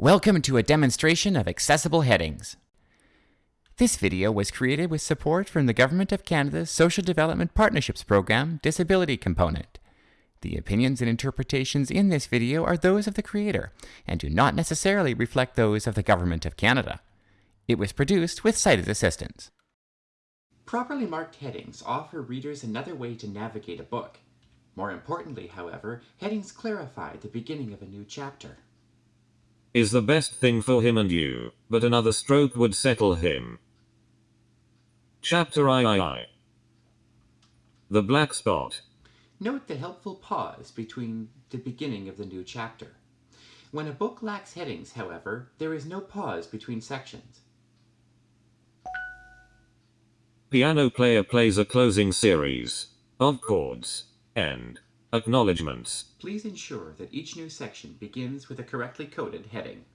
Welcome to a demonstration of accessible headings. This video was created with support from the Government of Canada's Social Development Partnerships Program Disability Component. The opinions and interpretations in this video are those of the creator and do not necessarily reflect those of the Government of Canada. It was produced with sighted assistance. Properly marked headings offer readers another way to navigate a book. More importantly, however, headings clarify the beginning of a new chapter is the best thing for him and you, but another stroke would settle him. Chapter III The Black Spot Note the helpful pause between the beginning of the new chapter. When a book lacks headings, however, there is no pause between sections. Piano player plays a closing series of chords and Acknowledgements. Please ensure that each new section begins with a correctly coded heading.